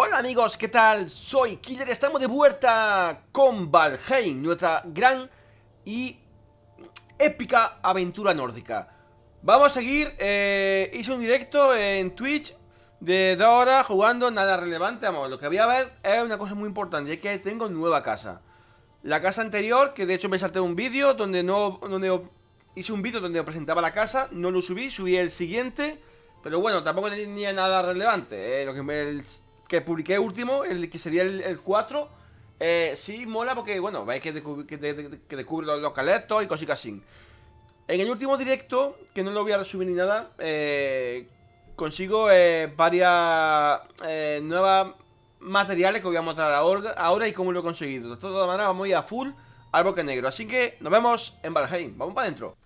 Hola amigos, ¿qué tal? Soy Killer, estamos de vuelta con Valheim, nuestra gran y épica aventura nórdica Vamos a seguir, eh, hice un directo en Twitch de dos horas jugando nada relevante Vamos, lo que voy a ver es una cosa muy importante, es que tengo nueva casa La casa anterior, que de hecho me salté un vídeo donde no... Donde hice un vídeo donde presentaba la casa, no lo subí, subí el siguiente Pero bueno, tampoco tenía nada relevante, eh, lo que me que publiqué último, el que sería el, 4, eh, sí mola porque, bueno, veis que, que, descubre los, los y cositas así. En el último directo, que no lo voy a resumir ni nada, eh, consigo eh, varias eh, nuevas materiales que voy a mostrar ahora, y cómo lo he conseguido. De todas maneras, vamos a ir a full al bosque negro. Así que nos vemos en Valheim. Vamos para adentro.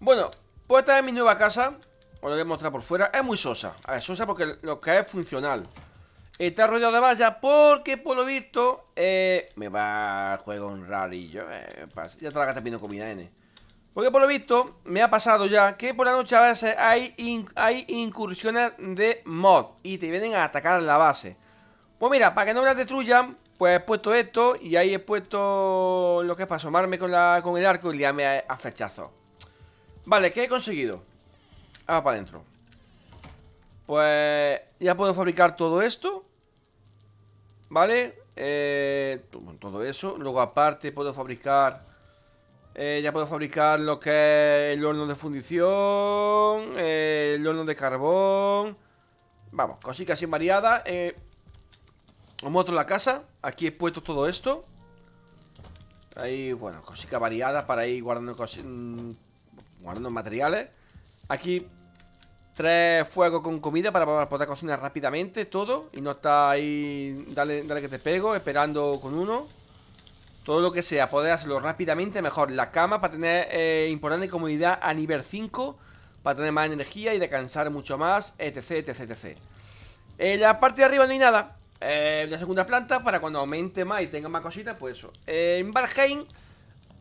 Bueno, pues esta es mi nueva casa. Os lo voy a mostrar por fuera. Es muy sosa. A ver, sosa porque lo que es funcional. Está rodeado de vallas porque, por lo visto, eh, me va a juego un rarillo. Eh, ya te la gata pidiendo comida, N. Porque, por lo visto, me ha pasado ya que por la noche a veces hay, incursiones de mod y te vienen a atacar la base. Pues mira, para que no me las destruyan, pues he puesto esto y ahí he puesto lo que es para asomarme con, la, con el arco y liarme a, a flechazos. Vale, ¿qué he conseguido? Ah, para adentro Pues ya puedo fabricar todo esto ¿Vale? Eh, todo eso. Luego aparte puedo fabricar eh, Ya puedo fabricar lo que es el horno de fundición eh, El horno de carbón. Vamos, cositas así variadas. Os muestro la casa. Aquí he puesto todo esto. Ahí, bueno, cositas variadas para ir guardando, mm, guardando materiales Aquí tres fuegos con comida para poder cocinar rápidamente todo Y no está ahí, dale, dale que te pego, esperando con uno. Todo lo que sea, poder hacerlo rápidamente mejor. La cama para tener eh, importante comodidad a nivel 5 Para tener más energía y descansar mucho más, etc, etc, etc. En la parte de arriba no hay nada. Eh, La segunda planta para cuando aumente más y tenga más cositas, pues eso. En Valheim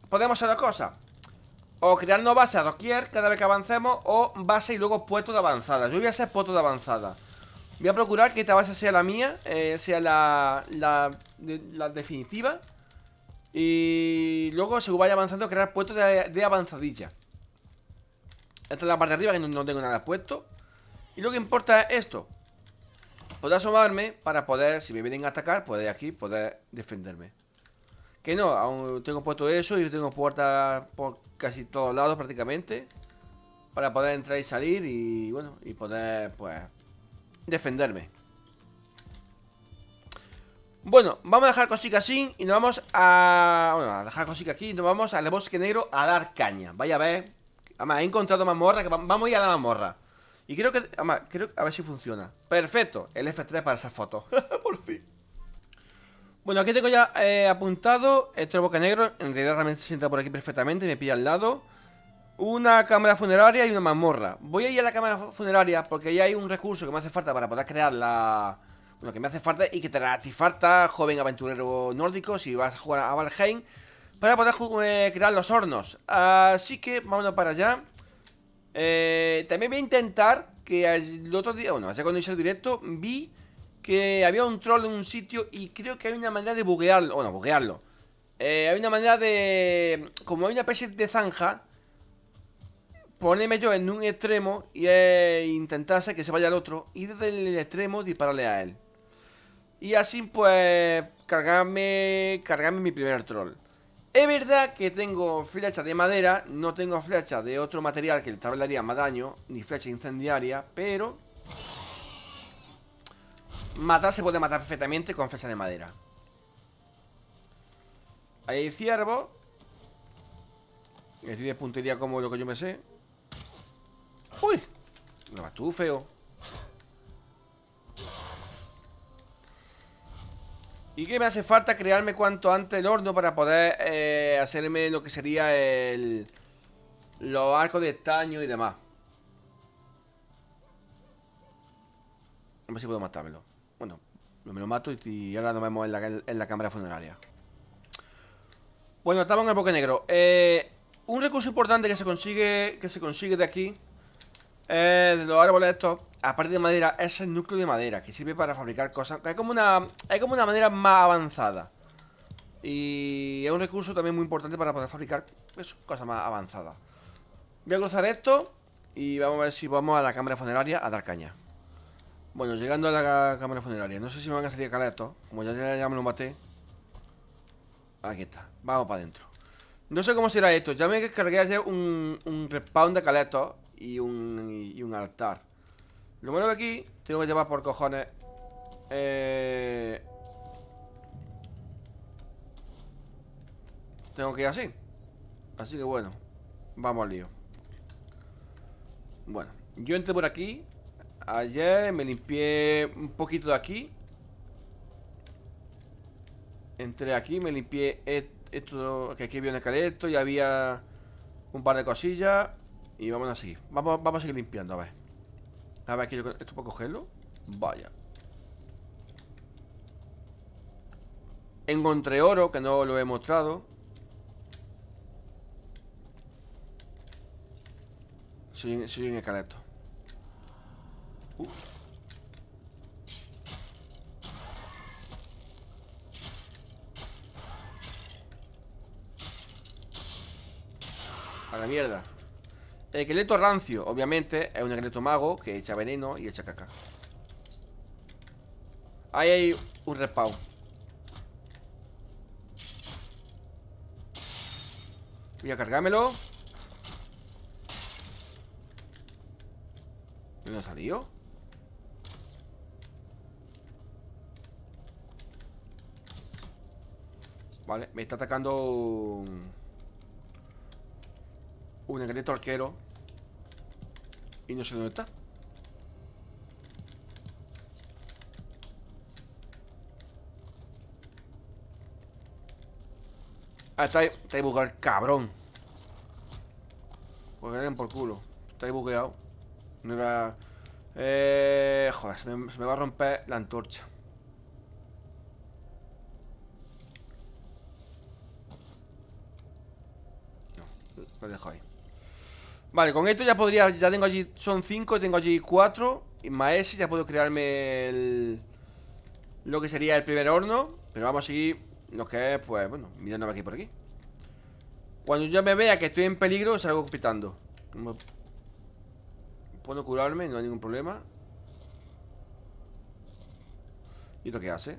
podemos hacer dos cosas o crearnos base a doquier cada vez que avancemos O base y luego puesto de avanzada. Yo voy a hacer puesto de avanzada. Voy a procurar que esta base sea la mía eh, Sea la, la, definitiva. Y luego según vaya avanzando Crear puestos de, avanzadilla. Esta es la parte de arriba que no, tengo nada puesto. Y lo que importa es esto. Poder asomarme para poder, si me vienen a atacar Poder aquí, poder defenderme Que no, aún tengo puesto eso Y tengo puertas por casi todos lados prácticamente para poder entrar y salir y bueno, y poder pues defenderme. Bueno, vamos a dejar cositas así y nos vamos a... Bueno, a dejar cositas aquí y nos vamos al bosque negro a dar caña. Vaya a ver. Además, he encontrado mazmorra, vamos a ir a la mazmorra. Y creo que... Además, creo... A ver si funciona. Perfecto. El F3 para esa foto. Por fin. Bueno, aquí tengo ya eh, apuntado Esto es boca negro, en realidad también se sienta por aquí perfectamente Me pilla al lado. Una cámara funeraria y una mazmorra. Voy a ir a la cámara funeraria porque ya hay un recurso que me hace falta para poder crear la... Bueno, que me hace falta y que te hace falta, joven aventurero nórdico Si vas a jugar a Valheim Para poder eh, crear los hornos. Así que vámonos para allá. Eh, También voy a intentar que el otro día, bueno, ya cuando hice el directo Vi que había un troll en un sitio y creo que hay una manera de buguearlo. Bueno, buguearlo. Eh, hay una manera de... Como hay una especie de zanja, ponerme yo en un extremo y eh, intentarse que se vaya al otro y desde el extremo dispararle a él. Y así pues cargarme, cargarme mi primer troll. Es verdad que tengo flecha de madera, no tengo flecha de otro material que le haría más daño, ni flecha incendiaria, pero Matar se puede matar perfectamente con flecha de madera. Ahí hay ciervo. Estoy de puntería como lo que yo me sé. ¡Uy! No vas feo. ¿Y qué me hace falta? Crearme cuanto antes el horno para poder eh, hacerme lo que sería el... Los arcos de estaño y demás. A ver si puedo matármelo bueno, me lo mato y, ahora nos vemos en la, en la cámara funeraria. Bueno, estamos en el bosque negro. Eh, un recurso importante que se consigue que se consigue de aquí eh, de los árboles estos, aparte de madera, es el núcleo de madera, que sirve para fabricar cosas. Es como una, es como una manera más avanzada. Y es un recurso también muy importante para poder fabricar pues, cosas más avanzadas. Voy a cruzar esto y vamos a ver si vamos a la cámara funeraria a dar caña. Bueno, llegando a la cámara funeraria. No sé si me van a salir caletos. Como ya, ya, me lo maté. Aquí está. Vamos para adentro. No sé cómo será esto. Ya me descargué ayer un, un respawn de caletos y un, y un altar. Lo bueno que aquí tengo que llevar por cojones. Eh... Tengo que ir así. Así que bueno. Vamos al lío. Bueno, yo entré por aquí Ayer me limpié un poquito de aquí. Entré aquí, me limpié esto Que aquí había un esqueleto y había un par de cosillas. Y vamos a seguir. Vamos, vamos a seguir limpiando, a ver. A ver, aquí ¿esto puedo cogerlo? Vaya. Encontré oro, que no lo he mostrado. Soy, soy un esqueleto Uh. A la mierda. El esqueleto rancio, obviamente Es un esqueleto mago que echa veneno y echa caca. Ahí hay un respawn. Voy a cargármelo. ¿Dónde ha Vale, me está atacando un, un arquero. Y no sé dónde está. Ah, está ahí, está ahí bugueado, cabrón. Pues den por culo. Está ahí bugueado. No iba... Eh... Joder, se me va a romper la antorcha Lo dejo ahí. Vale, con esto ya podría Ya tengo allí, son 5, tengo allí 4 Y más ese, ya puedo crearme el, Lo que sería el primer horno Pero vamos a seguir Lo que es, pues, bueno, mirando aquí por aquí. Cuando yo me vea que estoy en peligro Salgo pitando Puedo curarme, no hay ningún problema. ¿Y lo que hace?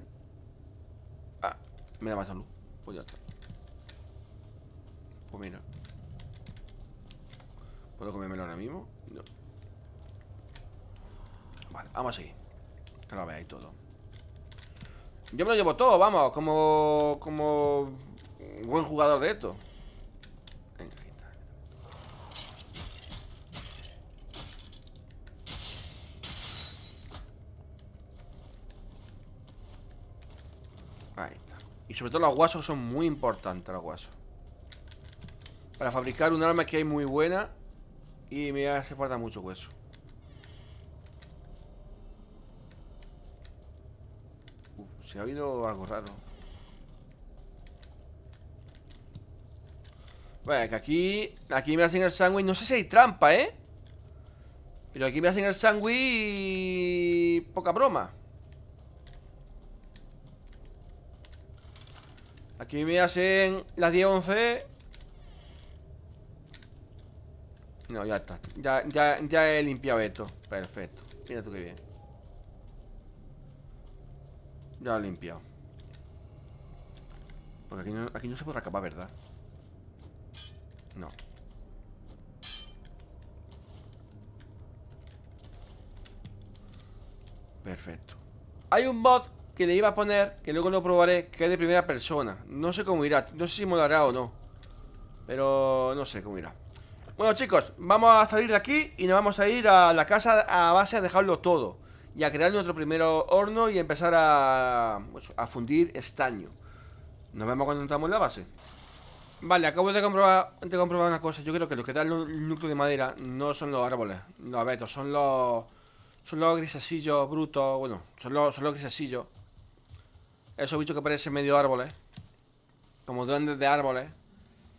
Ah, me da más salud. Pues ya está. Pues mira ¿Puedo comérmelo ahora mismo? No. Vale, vamos a seguir Que lo veáis todo. Yo me lo llevo todo, vamos Como... Como... Buen jugador de esto. Venga, ahí está. Ahí está. Y sobre todo los guasos son muy importantes Los guasos. Para fabricar un arma que hay muy buena y me hace falta mucho hueso. se ha oído algo raro. Bueno, que aquí Aquí me hacen el sándwich No sé si hay trampa, ¿eh? Pero aquí me hacen el sándwich. Poca broma Aquí me hacen las 10-11 No, ya está. Ya, ya, ya he limpiado esto. Perfecto. Mira tú qué bien. Ya lo he limpiado. Porque aquí no, aquí no se podrá acabar, ¿verdad? No. Perfecto. Hay un bot que le iba a poner, que luego lo probaré, que es de primera persona. No sé cómo irá. No sé si molará o no. Pero no sé cómo irá. Bueno chicos, vamos a salir de aquí y nos vamos a ir a la casa a base a dejarlo todo Y a crear nuestro primer horno y empezar a, pues, a fundir estaño. Nos vemos cuando entramos en la base. Vale, acabo de comprobar, de comprobar una cosa. Yo creo que lo que da el núcleo de madera no son los árboles, los abetos Son los, son los grisesillos brutos, bueno, son los, son los grisesillos Esos bichos que parecen medio árboles Como duendes de árboles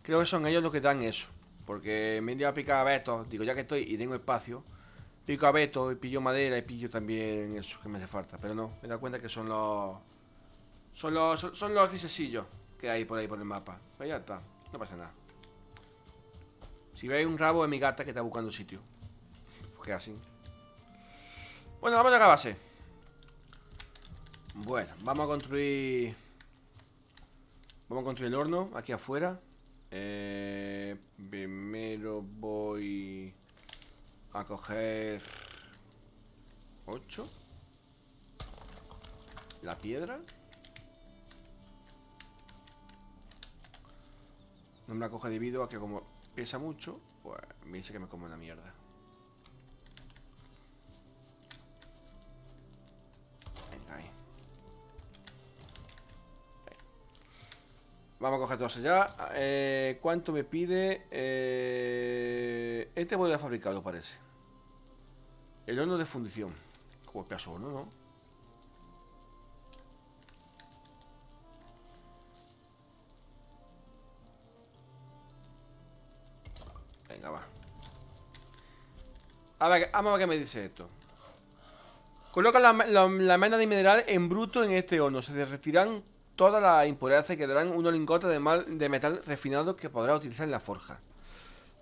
Creo que son ellos los que dan eso porque me he ido a picar a Beto Digo, ya que estoy y tengo espacio Pico abeto y pillo madera y pillo también eso que me hace falta. Pero no, me da cuenta que son los... Son los, son, los grisesillos que hay por ahí por el mapa. Pues ya está, no pasa nada. Si veis un rabo es mi gata que está buscando sitio. Porque así. Bueno, vamos a la base. Bueno, vamos a construir... Vamos a construir el horno aquí afuera. Eh, primero voy a coger 8 la piedra. No me la coge debido a que como pesa mucho pues me dice que me como una mierda Vamos a coger todos allá. Eh, ¿Cuánto me pide? Eh, este voy a fabricarlo, parece. El horno de fundición. Joder, pedazo horno, ¿no? Venga, va. A ver, vamos a ver qué me dice esto. Coloca la, la, la de mineral en bruto en este horno. Se derretirán todas las impurezas y quedarán unos lingotes de, de metal refinado que podrá utilizar en la forja.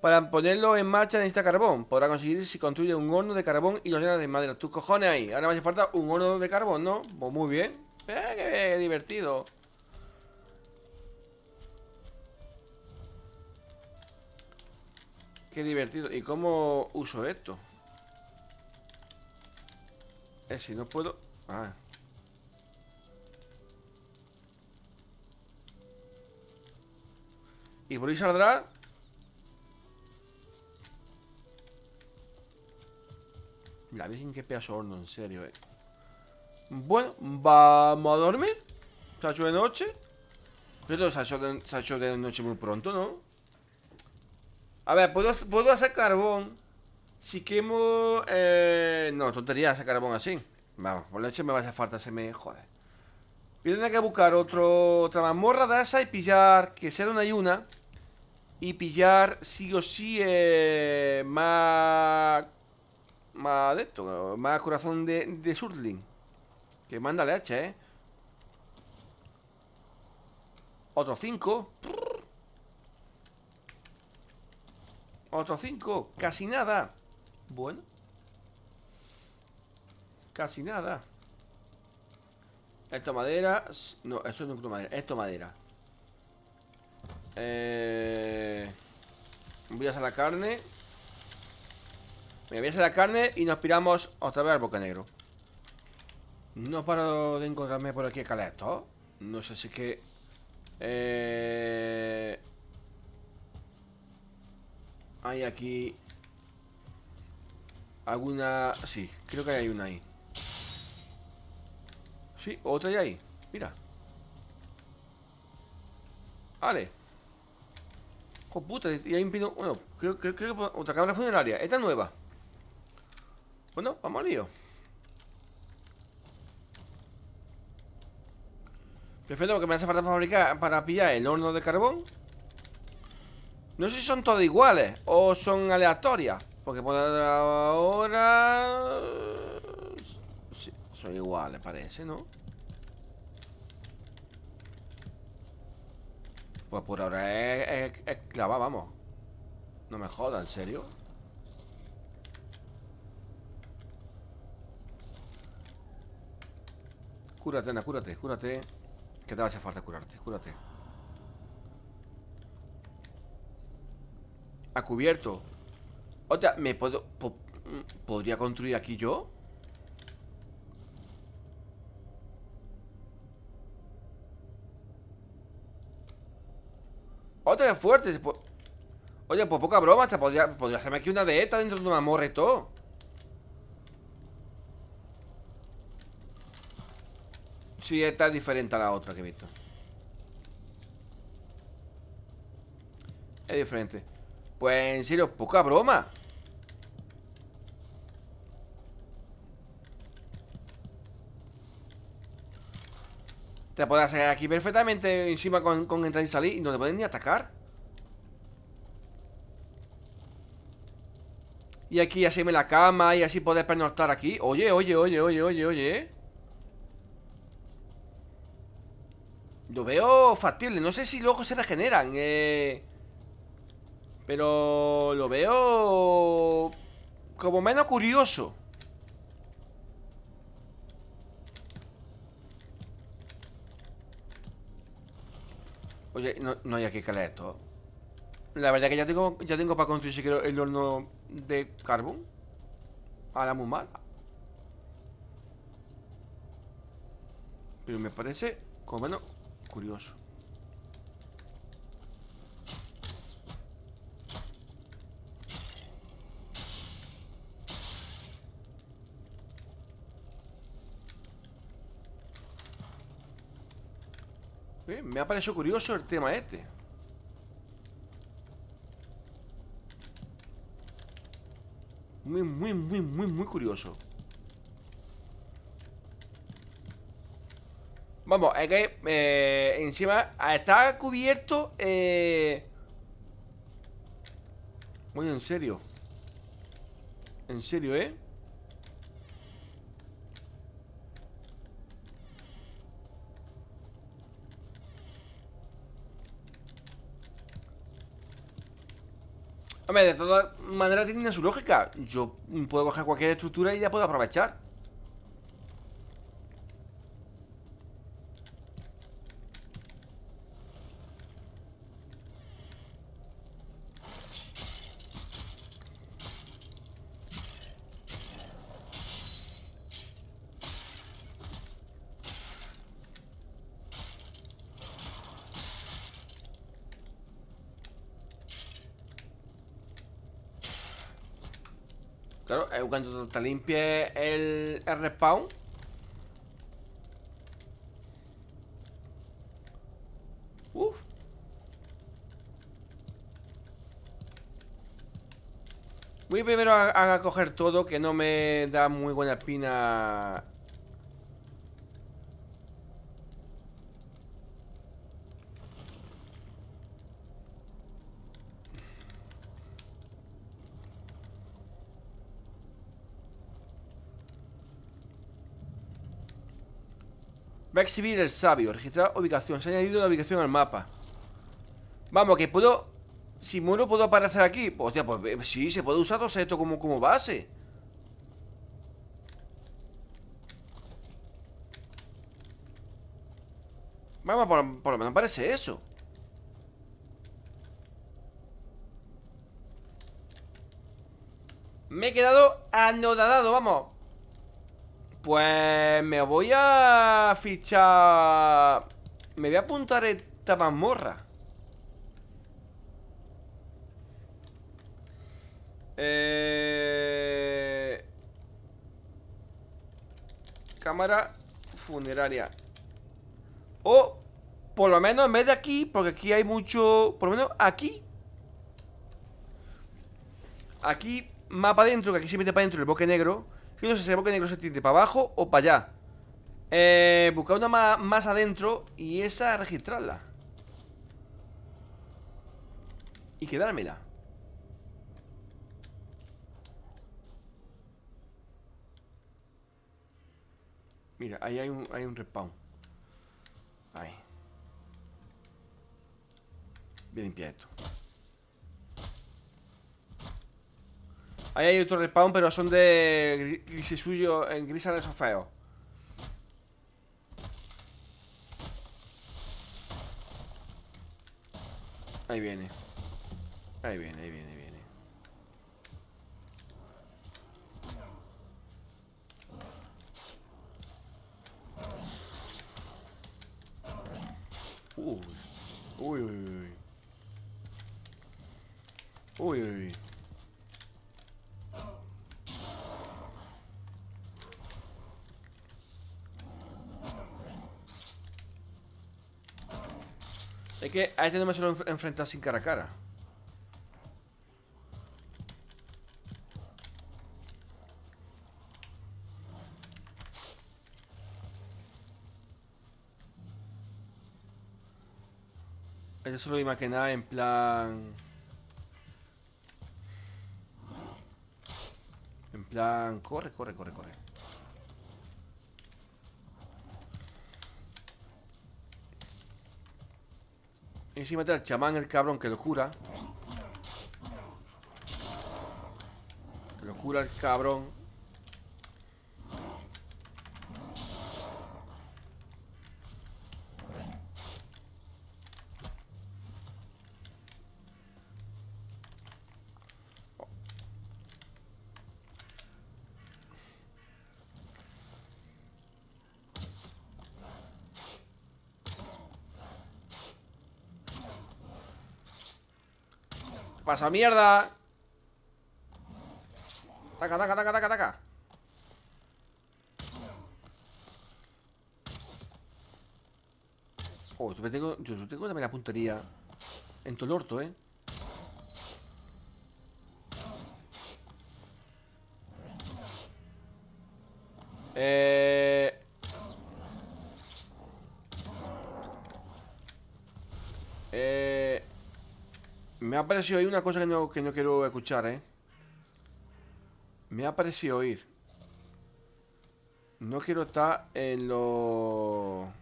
Para ponerlo en marcha necesita carbón. Podrá conseguir si construye un horno de carbón y lo llena de madera. Tus cojones ahí. Ahora me hace falta un horno de carbón, ¿no? Pues muy bien. Eh, qué divertido. Qué divertido. ¿Y cómo uso esto? Eh, si no puedo... Ah. Y por ahí saldrá La Virgen, qué pedazo horno, en serio, eh. Bueno, vamos a dormir. Se ha hecho de noche. Pero se ha hecho de, noche muy pronto, ¿no? A ver, ¿puedo, puedo hacer carbón si quemo... Eh, no, tontería hacer carbón así. Vamos, por leche me va a hacer falta, se me... Joder. Voy a tener que buscar otro, otra mazmorra de esa y pillar, que sea una y una. Y pillar sí o sí eh, más más de esto, más corazón de, de Surling. Que manda leche, ¿eh? Otro 5. Otro 5. Casi nada. Bueno. Casi nada. Esto madera. No, esto no es madera. Esto madera. Eh... Voy a hacer la carne. Me voy a hacer la carne y nos piramos otra vez al boca negro. No paro de encontrarme por aquí caleto. No sé si que... Eh... Hay aquí... Alguna... Sí, creo que hay una ahí. Sí, otra hay ahí. Mira. Vale. Puta, y hay un pino... Bueno, creo, creo, que otra cámara funeraria. Esta es nueva. Bueno, vamos al lío. Perfecto, porque me hace falta fabricar para pillar el horno de carbón. No sé si son todas iguales o son aleatorias. Porque por ahora... Sí, son iguales, parece, ¿no? Pues por ahora es, clava, vamos. No me joda, ¿en serio? Cúrate, Ana, cúrate, cúrate Que te va a hacer falta curarte, cúrate Ha cubierto Otra, ¿me puedo... ¿Podría construir aquí yo? Otra fuerte Oye, pues poca broma Te podría, podría hacerme aquí una de dentro de una morre todo. Sí, esta es diferente a la otra que he visto. Es diferente. Pues en serio, poca broma Te puedes hacer aquí perfectamente Encima con, entrar y salir Y no te pueden ni atacar. Y aquí así me la cama y así poder pernoctar aquí. Oye, oye, oye, oye, oye, oye. Lo veo factible No sé si luego se regeneran eh... Pero lo veo como menos curioso Oye, no, hay aquí leer esto La verdad que ya tengo, ya tengo para construir si el horno de carbón. A la muy mala Pero me parece como menos curioso Me ha parecido curioso el tema este. Muy, muy, muy, muy, muy curioso. Vamos, es que eh, encima está cubierto eh... Muy en serio. En serio, ¿eh? De todas maneras tiene su lógica. Yo puedo coger cualquier estructura y ya puedo aprovechar Claro, eh, cuando te limpie el, el respawn Uf. Voy primero a, a, coger todo Que no me da muy buena espina exhibir el sabio. Registrar ubicación. Se ha añadido la ubicación al mapa. Vamos, que puedo... Si muero, ¿puedo aparecer aquí? Pues, hostia, pues eh, sí, se puede usar todo esto como, como base. Vamos, por, por lo menos parece eso. Me he quedado anodadado, vamos pues me voy a fichar... Me voy a apuntar esta mazmorra. Eh... Cámara funeraria. O, por lo menos en vez de aquí, porque aquí hay mucho... Por lo menos aquí. Aquí, más para adentro, que aquí se mete para adentro el bosque negro. Que bosque negro se tiende para abajo o para allá. Eh, buscar una más, más adentro y esa registrarla. Y quedármela. Mira, ahí hay un, hay un respawn. Ahí. Bien limpia esto. Ahí hay otro respawn, pero son de suyo en grisa de esos feos. Ahí viene. Ahí viene, ahí viene, ahí viene. Uy. Uy, uy, uy. Uy, uy, uy. Es que a este no me suelo enfrentar sin cara a cara. Este solo imaginar en plan... plan, corre, corre, corre, corre. Y encima mete al chamán el cabrón que lo cura. Que lo cura el cabrón. Pasa mierda? Taca, taca, taca, taca, taca. Oh, yo tengo, yo tengo también la puntería en todo el orto, ¿eh? Eh... Eh... Me ha parecido oír una cosa que no, que no quiero escuchar, ¿eh? Me ha parecido oír. No quiero estar en lo...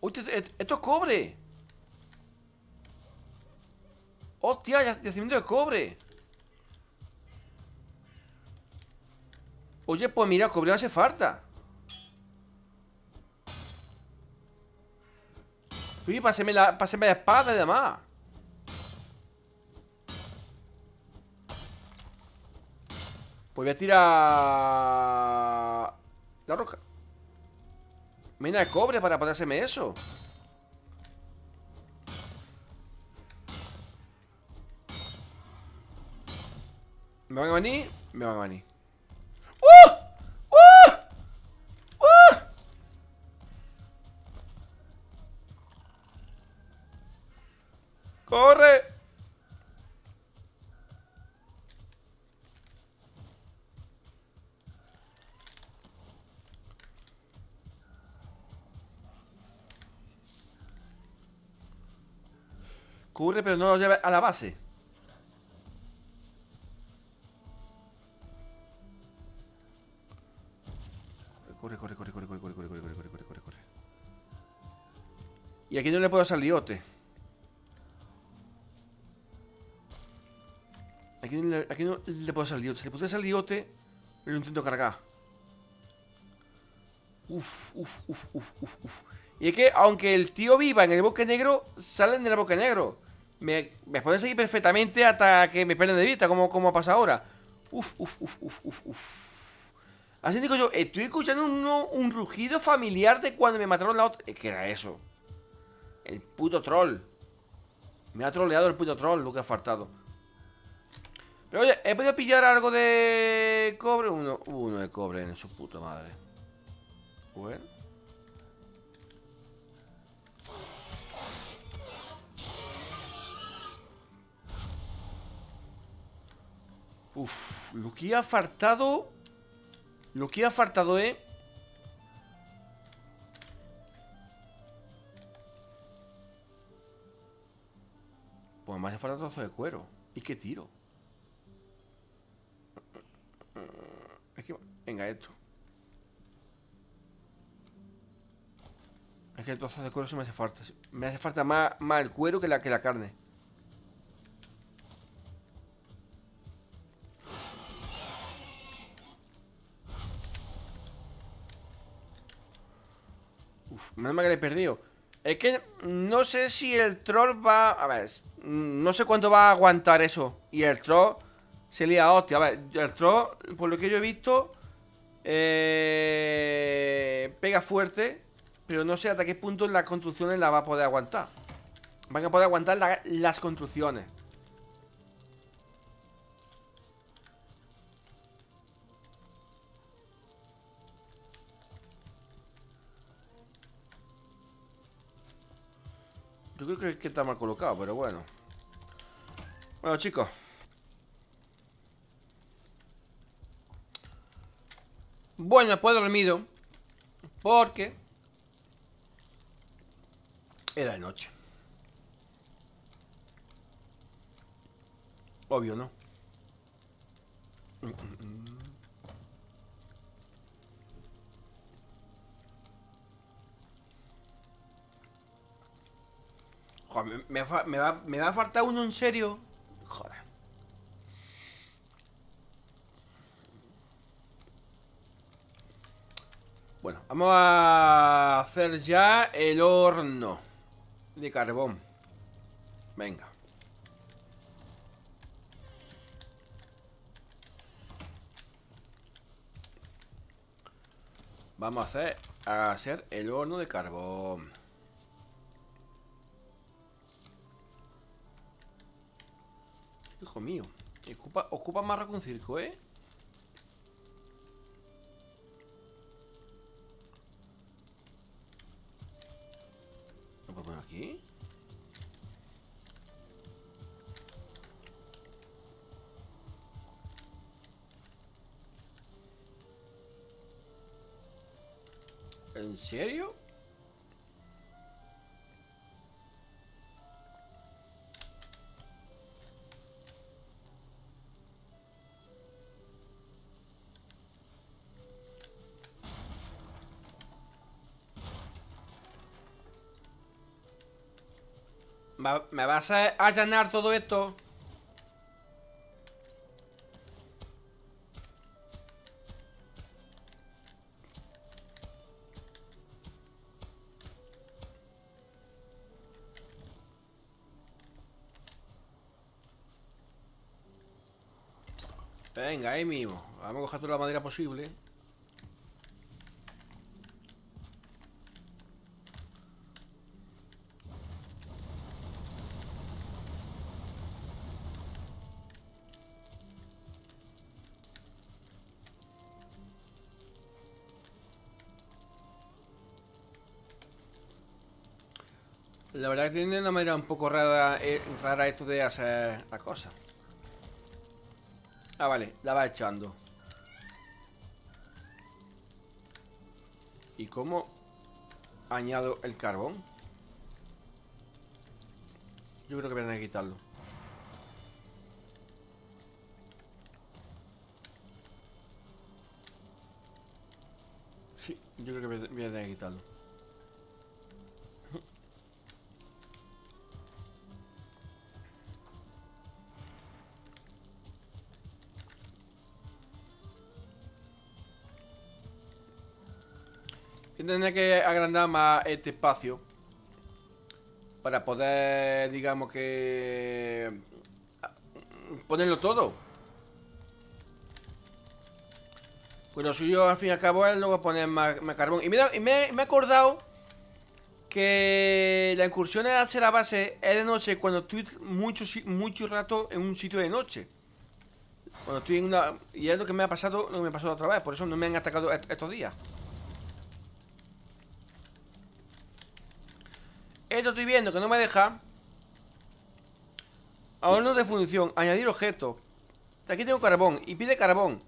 ¡Uy, esto es cobre! ¡Hostia, yacimiento de cobre! Oye, pues mira, cobre no hace falta Uy, páseme la, páseme la espada y demás. Pues voy a tirar... La roca. Mina de cobre para poder hacerme eso. ¿Me van a venir? Me van a venir. ¡Corre! Corre, pero no lo lleve a la base. Corre, corre, corre, corre, corre, corre, corre, corre, corre, corre, corre, corre. Y aquí no le puedo salir liote. Aquí, no le puedo hacer liote. Si le puedo hacer liote, lo intento cargar. Uf, uf, uf, uf, uf, uf. Y es que, aunque el tío viva en el bosque negro, salen del bosque negro. Me, me pueden seguir perfectamente hasta que me pierden de vista, como, como pasa ahora. Uf, uf, uf, uf, uf, uf. Así digo yo, estoy escuchando un, rugido familiar de cuando me mataron la otra... ¿Qué era eso? El puto troll. Me ha troleado el puto troll, lo que ha faltado. Pero oye, ¿he podido pillar algo de cobre? Uno, uno de cobre en su puta madre. Bueno. Uf, lo que ha faltado Lo que ha faltado, eh Pues me hace falta trozo de cuero ¿Y qué tiro? Venga, esto. Es que el trozo de cuero se me hace falta. Me hace falta más, más el cuero que la, que la carne. Uf, menos mal que le he perdido. Es que no sé si el troll va... A ver, no sé cuánto va a aguantar eso. Y el troll se lía hostia. A ver, el troll, por lo que yo he visto, eh, pega fuerte, pero no sé hasta qué punto las construcciones la va a poder aguantar. Van a poder aguantar las construcciones. Yo creo que está mal colocado, pero bueno. Bueno, chicos. Bueno, pues dormido. Porque... Era de noche. Obvio, ¿no? Joder, me, me, me, me va a faltar uno en serio. Joder. Bueno, vamos a hacer ya el horno de carbón. Venga. Vamos a hacer, el horno de carbón. Hijo mío. Ocupa, ocupa más que un circo, ¿eh? ¿En serio? ¿Me vas a allanar todo esto? Venga, ahí mismo. Vamos a coger toda la madera posible. La verdad que tiene una manera un poco rara, eh, rara esto de hacer la cosa. Ah, vale, la va echando. ¿Y cómo añado el carbón? Yo creo que voy a quitarlo. Sí, yo creo que voy a tener que quitarlo. Tendré que agrandar más este espacio para poder, digamos que ponerlo todo. Bueno, si yo al fin y al cabo es luego poner más, carbón. Y, me, he acordado que la incursión hacia la base es de noche cuando estoy mucho, mucho rato en un sitio de noche. Cuando estoy en una... Y es lo que me ha pasado, lo que me pasó otra vez. Por eso no me han atacado estos días. Esto estoy viendo que no me deja. no de función, añadir objeto. Aquí tengo carbón y pide carbón.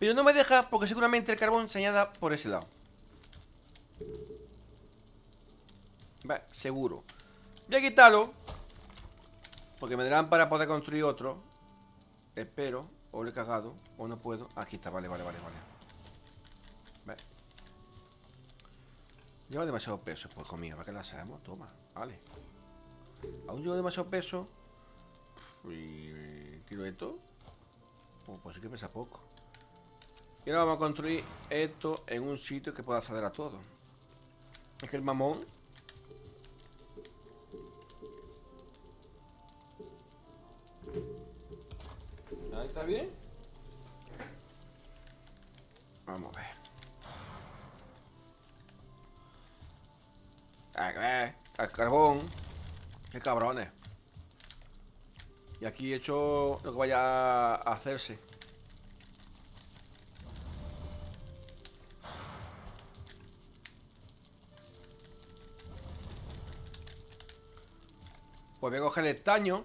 Pero no me deja porque seguramente el carbón se añada por ese lado. Va, seguro. Voy a quitarlo. Porque me darán para poder construir otro. Espero. O lo he cagado. O no puedo. Aquí está, vale, vale, vale, vale. Lleva demasiado peso, pues mío, ¿para qué la hacemos? Toma, vale. Aún llevo demasiado peso. Y tiro esto. Oh, pues sí que pesa poco. Y ahora vamos a construir esto en un sitio que pueda acceder a todo. Es que el mamón. Ahí está bien. Vamos a ver. Al carbón. Qué cabrones. Y aquí he hecho lo que vaya a hacerse. Pues voy a coger el estaño,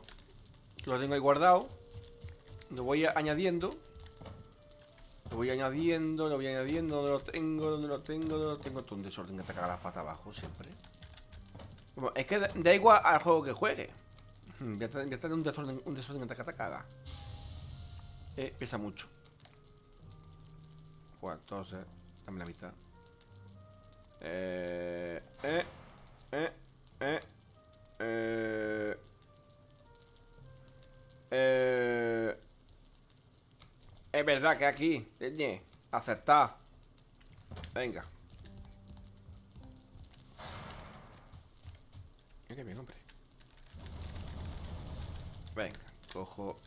lo tengo ahí guardado. Lo voy añadiendo. Lo voy añadiendo, lo voy añadiendo, donde lo tengo, donde lo tengo, donde lo tengo. Todo un desorden que te caga la pata abajo siempre es que da igual al juego que juegue. Voy a tener, un desorden, un desorden en caga. Eh, pesa mucho. Bueno, entonces, dame la mitad. Eh, eh, eh, eh, eh, eh. Es verdad que aquí, aceptar. Venga. Mira bien, hombre. Venga, cojo.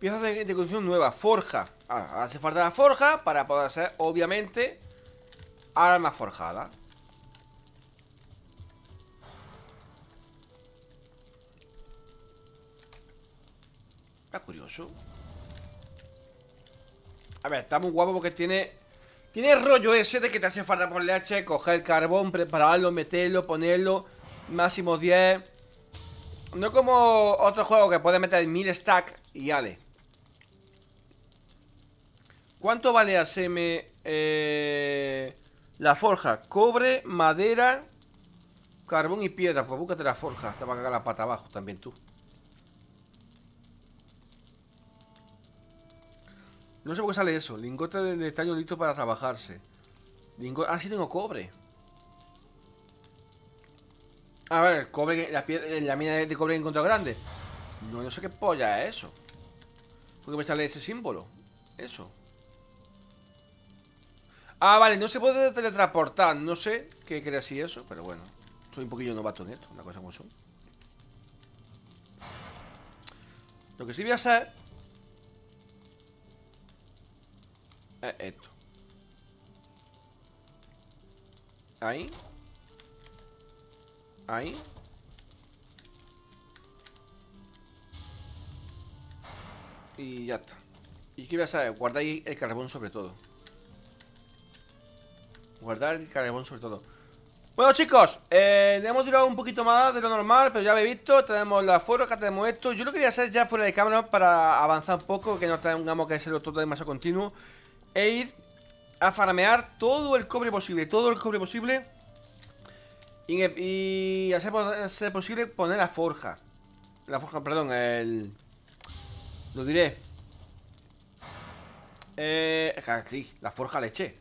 Piezas de, de construcción nueva, forja. Ah, hace falta la forja para poder hacer, obviamente, armas forjadas. Está curioso. A ver, está muy guapo porque tiene... Tiene rollo ese de que te hace falta ponerle H, coger el carbón, prepararlo, meterlo, ponerlo, máximo 10. No como otro juego que puede meter 1000 stack y ale. ¿Cuánto vale hacerme eh, la forja? Cobre, madera, carbón y piedra. Pues búscate la forja. Te va a cagar la pata abajo también tú. No sé por qué sale eso. Lingote de, tallo listo para trabajarse. Lingote... Ah, sí tengo cobre. A ver, el cobre, la, piedra, la mina de cobre que he encontrado grande. No, no sé qué polla es eso. ¿Por qué me sale ese símbolo? Eso. Ah, vale, no se puede teletransportar. No sé qué quiere decir eso, pero bueno. Soy un poquillo novato en esto, una cosa como son. Lo que sí voy a hacer es esto. Ahí. Ahí. Y ya está. ¿Y qué voy a hacer? Guardar ahí el carbón sobre todo. Guardar el carbón sobre todo. Bueno chicos, eh, hemos tirado un poquito más de lo normal, pero ya habéis visto, tenemos la forja, tenemos esto. Yo lo quería hacer ya fuera de cámara para avanzar un poco, que no tengamos que hacerlo todo demasiado continuo. E ir a farmear todo el cobre posible, todo el cobre posible. Y, y hacer, posible poner la forja. La forja, perdón, el... Lo diré. Eh, sí, la forja leche.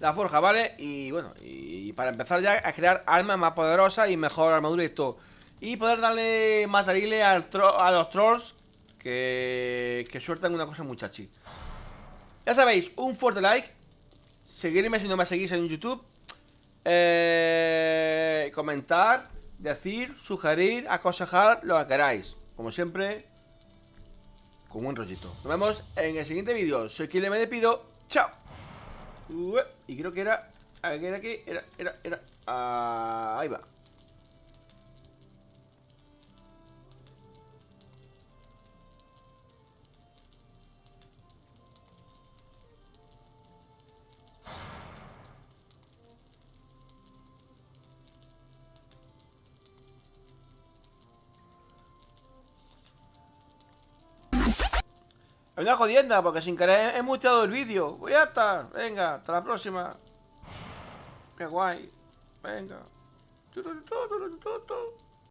La forja, ¿vale? Y bueno, y para empezar ya a crear armas más poderosas y mejor armadura y todo. Y poder darle materiales al tro- a los trolls que, que sueltan una cosa muchachi. Ya sabéis, un fuerte like. Seguirme si no me seguís en YouTube. Eh, comentar, decir, sugerir, aconsejar, lo que queráis. Como siempre, con un rollito. Nos vemos en el siguiente vídeo. Soy quien me despido. Chao. Y creo que era. ¿a qué Era aquí. Era, era, era. ah, ahí va. Es una jodienda porque sin querer he muteado el vídeo. Pues ya está. Venga, hasta la próxima. Qué guay. Venga.